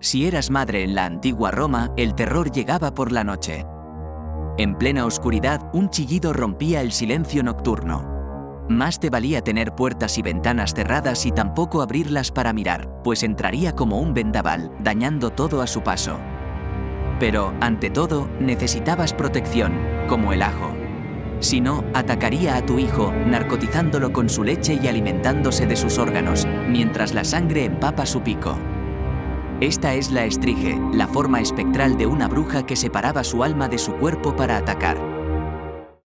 Si eras madre en la antigua Roma, el terror llegaba por la noche. En plena oscuridad, un chillido rompía el silencio nocturno. Más te valía tener puertas y ventanas cerradas y tampoco abrirlas para mirar, pues entraría como un vendaval, dañando todo a su paso. Pero, ante todo, necesitabas protección, como el ajo. Si no, atacaría a tu hijo, narcotizándolo con su leche y alimentándose de sus órganos, mientras la sangre empapa su pico. Esta es la estrige, la forma espectral de una bruja que separaba su alma de su cuerpo para atacar.